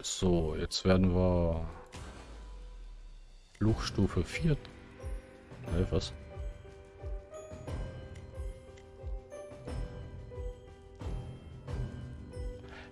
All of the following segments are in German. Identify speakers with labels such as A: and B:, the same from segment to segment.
A: So, jetzt werden wir Fluchstufe 4. Hey, was?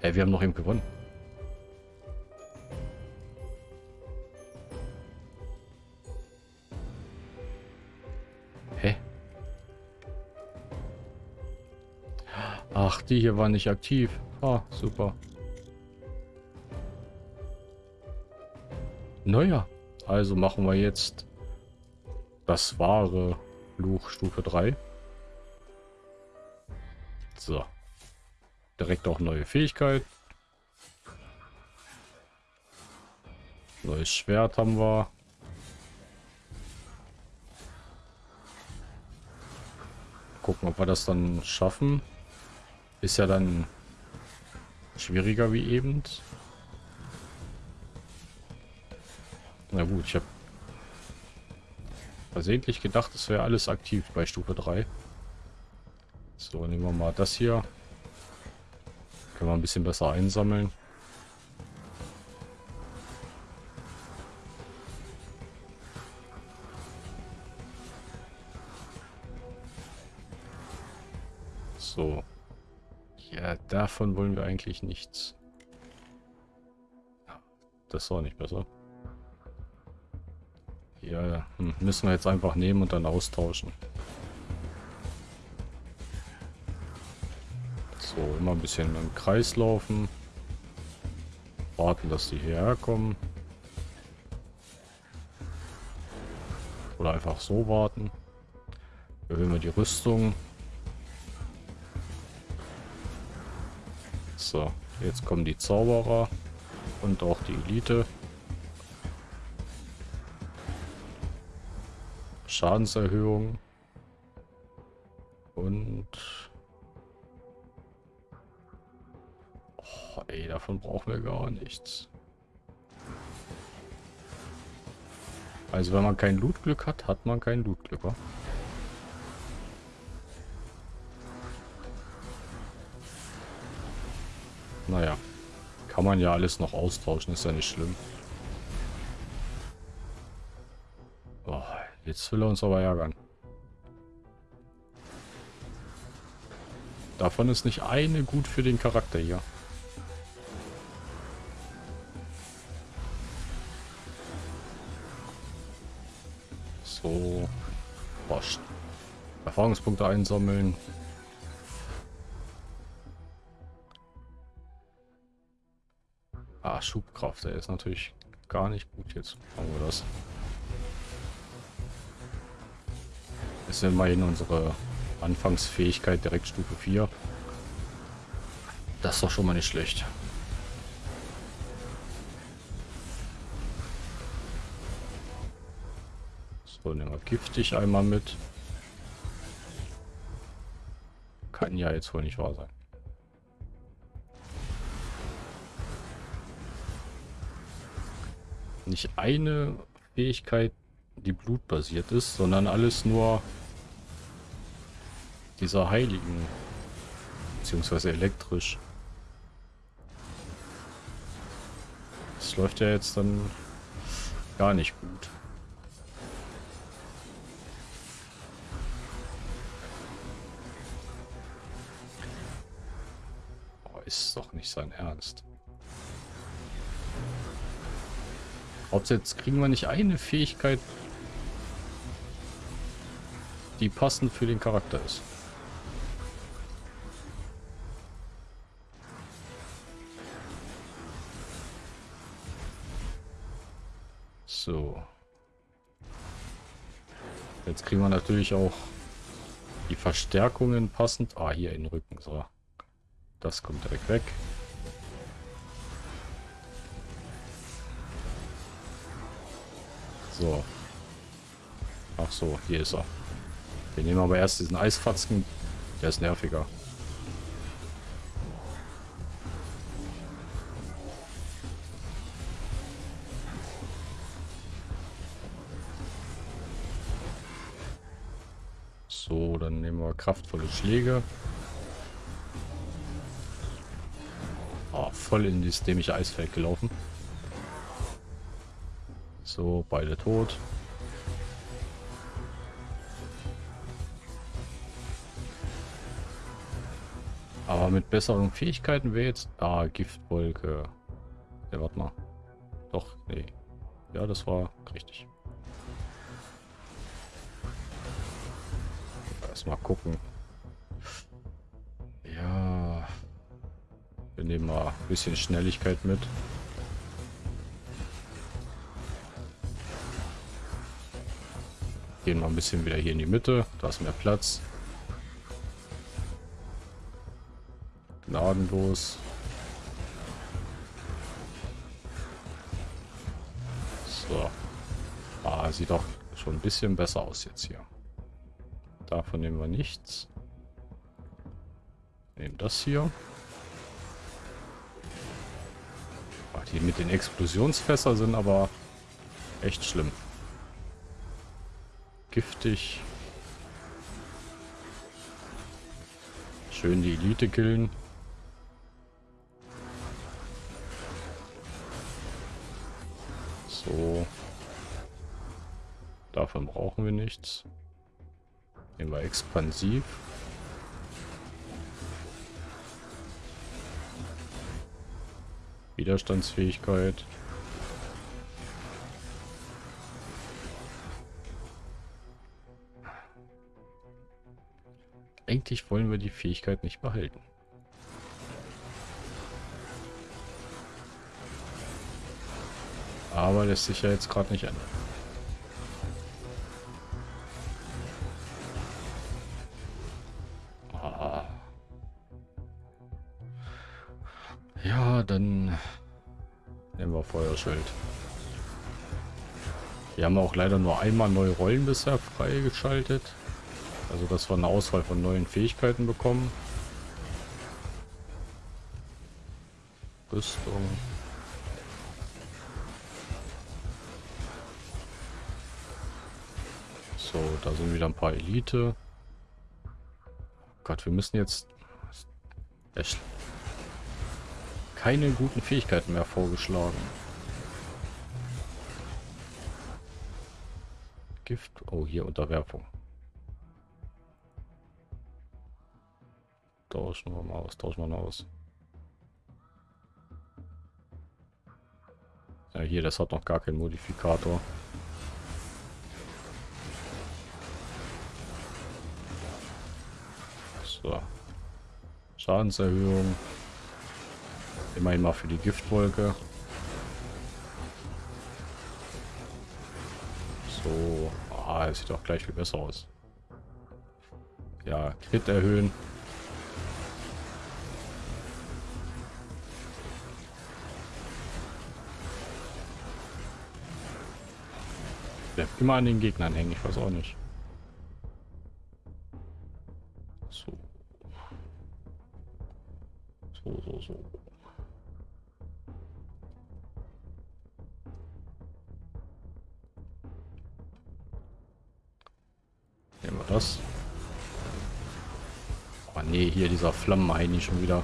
A: Hey, wir haben noch eben gewonnen. Hä? Ach, die hier war nicht aktiv. Ah, super. Naja, also machen wir jetzt das wahre Fluch Stufe 3. So. Direkt auch neue Fähigkeit. Neues Schwert haben wir. Gucken, ob wir das dann schaffen. Ist ja dann schwieriger wie eben. Na gut, ich habe versehentlich gedacht, es wäre alles aktiv bei Stufe 3. So, nehmen wir mal das hier. Können wir ein bisschen besser einsammeln. So. Ja, davon wollen wir eigentlich nichts. Das war nicht besser. Ja, hm, müssen wir jetzt einfach nehmen und dann austauschen. So, immer ein bisschen im Kreis laufen. Warten, dass die hierher kommen. Oder einfach so warten. Erhöhen wir die Rüstung. So, jetzt kommen die Zauberer und auch die Elite. Schadenserhöhung. Und... Oh, ey, davon brauchen wir gar nichts. Also wenn man kein Lootglück hat, hat man kein Lootglück, wa? Naja. Kann man ja alles noch austauschen, ist ja nicht schlimm. Jetzt will er uns aber ärgern. Davon ist nicht eine gut für den Charakter hier. So. Boah, Erfahrungspunkte einsammeln. Ah, Schubkraft, der ist natürlich gar nicht gut jetzt. Machen wir das. Ist immerhin unsere Anfangsfähigkeit direkt Stufe 4. Das ist doch schon mal nicht schlecht. So, nehmen wir giftig einmal mit. Kann ja jetzt wohl nicht wahr sein. Nicht eine Fähigkeit, die blutbasiert ist, sondern alles nur dieser Heiligen. Beziehungsweise elektrisch. Das läuft ja jetzt dann gar nicht gut. Oh, ist doch nicht sein Ernst. Hauptsächlich kriegen wir nicht eine Fähigkeit, die passend für den Charakter ist. Jetzt kriegen wir natürlich auch die Verstärkungen passend. Ah, hier in den Rücken. So. Das kommt direkt weg. So. Ach so, hier ist er. Wir nehmen aber erst diesen Eisfatzen. Der ist nerviger. Kraftvolle Schläge. Oh, voll in dieses dämliche Eisfeld gelaufen. So, beide tot. Aber mit besseren Fähigkeiten wäre jetzt... Ah, Giftwolke. Ja, warte mal. Doch, nee. Ja, das war richtig. Erstmal gucken. Ja. Wir nehmen mal ein bisschen Schnelligkeit mit. Gehen mal ein bisschen wieder hier in die Mitte. Da ist mehr Platz. Gnadenlos. So. Ah, sieht doch schon ein bisschen besser aus jetzt hier. Davon nehmen wir nichts. Nehmen das hier. Ach, die mit den Explosionsfässer sind aber echt schlimm. Giftig. Schön die Elite killen. So. Davon brauchen wir nichts. Nehmen wir expansiv. Widerstandsfähigkeit. Eigentlich wollen wir die Fähigkeit nicht behalten. Aber lässt sich ja jetzt gerade nicht ändern. Feuerschild. Wir haben auch leider nur einmal neue Rollen bisher freigeschaltet. Also dass wir eine Auswahl von neuen Fähigkeiten bekommen. Rüstung. So, da sind wieder ein paar Elite. Gott, wir müssen jetzt echt keine guten Fähigkeiten mehr vorgeschlagen. Gift. Oh, hier Unterwerfung. Tauschen wir mal aus, tauschen wir mal aus. Ja, hier, das hat noch gar keinen Modifikator. So. Schadenserhöhung. Immerhin mal für die Giftwolke. Es sieht doch gleich viel besser aus. Ja, Crit erhöhen. Bleibt immer an den Gegnern hängen, ich weiß auch nicht. Dieser Flammenheini schon wieder.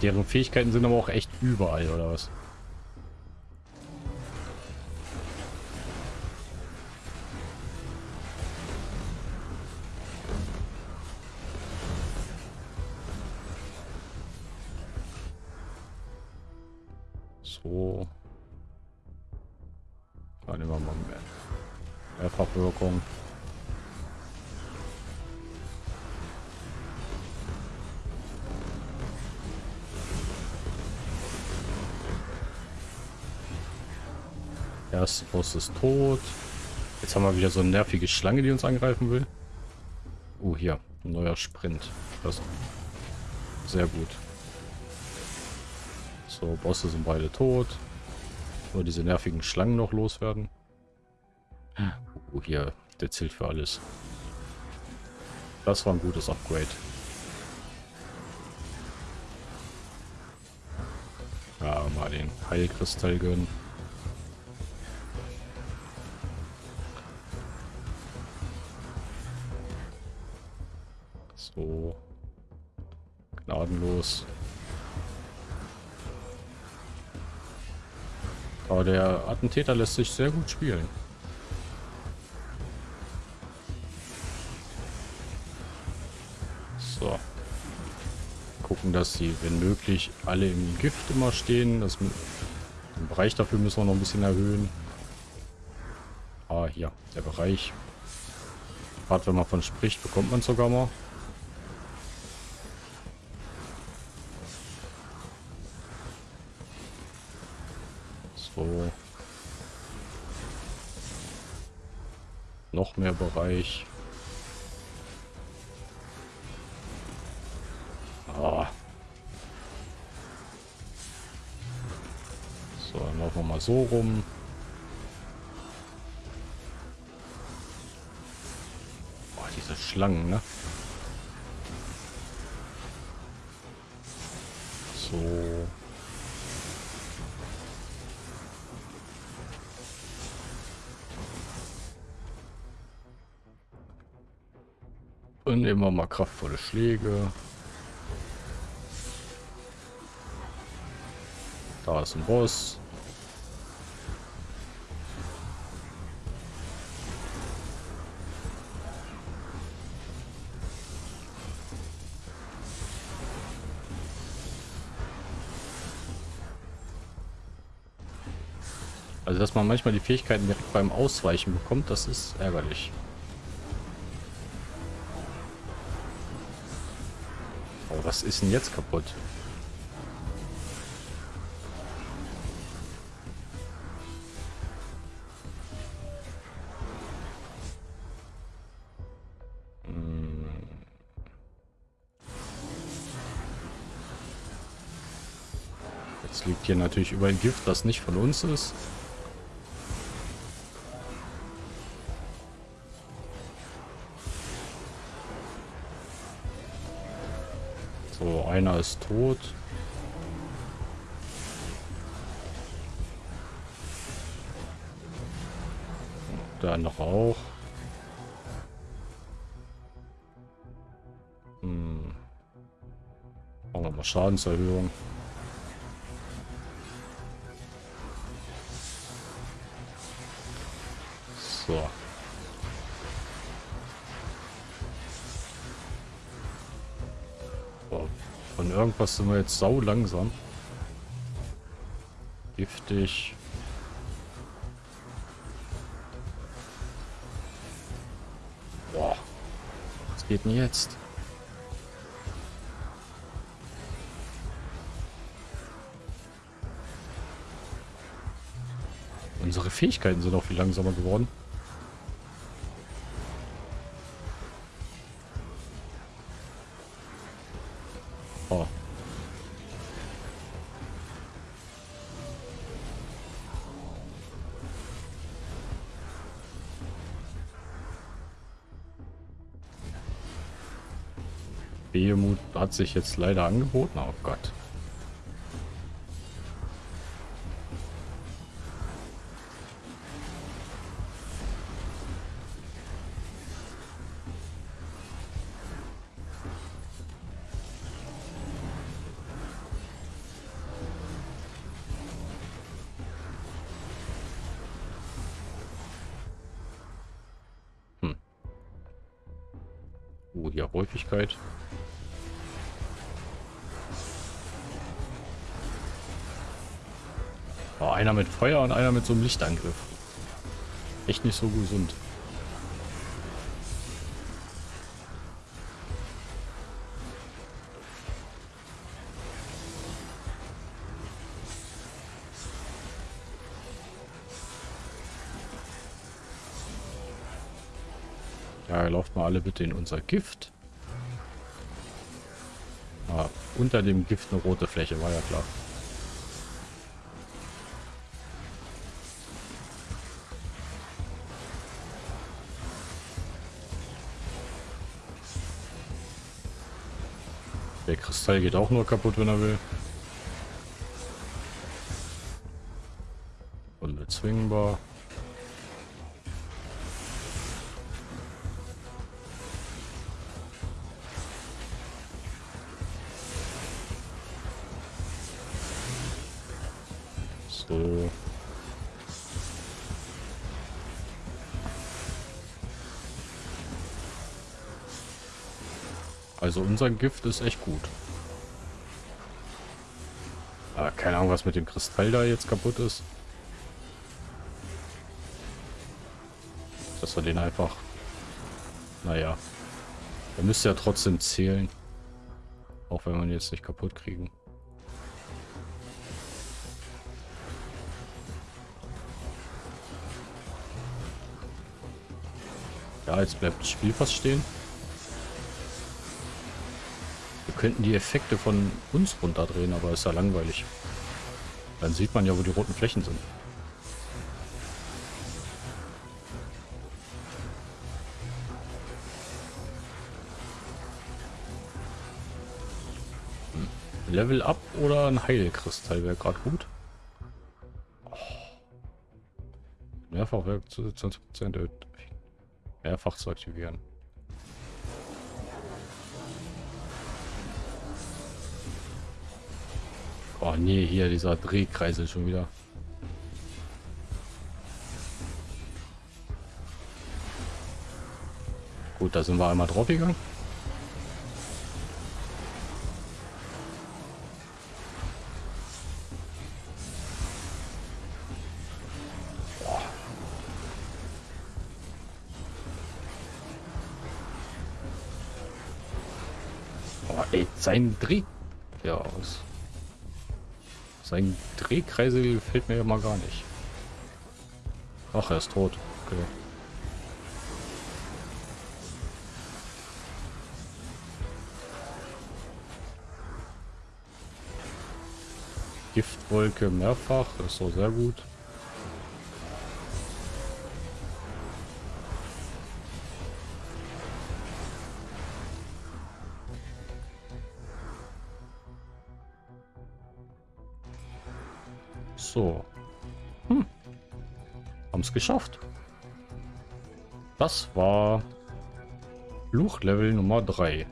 A: Deren Fähigkeiten sind aber auch echt überall, oder was? Erste Boss ist tot. Jetzt haben wir wieder so eine nervige Schlange, die uns angreifen will. Oh, hier. Ein neuer Sprint. Das sehr gut. So, Bosse sind beide tot. Nur diese nervigen Schlangen noch loswerden. Oh, hier. Der zählt für alles. Das war ein gutes Upgrade. Ja, mal den Heilkristall gönnen. Gnadenlos. Aber der Attentäter lässt sich sehr gut spielen. So. Gucken, dass sie, wenn möglich, alle im Gift immer stehen. Das, den Bereich dafür müssen wir noch ein bisschen erhöhen. Ah, hier, der Bereich. Gerade wenn man von spricht, bekommt man sogar mal. So. Noch mehr Bereich. Ah. So, dann laufen wir mal so rum. Oh, diese Schlangen, ne? So. Und nehmen wir mal kraftvolle Schläge. Da ist ein Boss. Also, dass man manchmal die Fähigkeiten direkt beim Ausweichen bekommt, das ist ärgerlich. Was ist denn jetzt kaputt? Hm. Jetzt liegt hier natürlich über ein Gift, das nicht von uns ist. Einer ist tot. Der andere auch. Hm. Machen wir Schadenserhöhung. So. Irgendwas sind wir jetzt sau langsam. Giftig. Boah. Was geht denn jetzt? Unsere Fähigkeiten sind auch viel langsamer geworden. Behemoth hat sich jetzt leider angeboten. Oh Gott. Oh, hier Häufigkeit. Einer mit Feuer und einer mit so einem Lichtangriff. Echt nicht so gesund. Ja, lauft mal alle bitte in unser Gift. Ah, unter dem Gift eine rote Fläche, war ja klar. Der Kristall geht auch nur kaputt, wenn er will. Unbezwingbar. Also unser Gift ist echt gut. Aber keine Ahnung, was mit dem Kristall da jetzt kaputt ist. Dass wir den einfach... Naja. Er müsste ja trotzdem zählen. Auch wenn wir ihn jetzt nicht kaputt kriegen. Ja, jetzt bleibt das Spiel fast stehen. Könnten die Effekte von uns runterdrehen, aber ist ja langweilig. Dann sieht man ja, wo die roten Flächen sind. Hm. Level Up oder ein Heilkristall wäre gerade gut. Oh. Mehrfachwerk zu 20% mehrfach zu aktivieren. Oh nee, hier dieser Drehkreisel schon wieder. Gut, da sind wir einmal drauf gegangen. Oh, ey, sein Dreh... Ja, aus. Sein Drehkreisel gefällt mir ja mal gar nicht. Ach, er ist tot. Okay. Giftwolke mehrfach, ist so sehr gut. Geschafft. Das war Fluchlevel Nummer 3.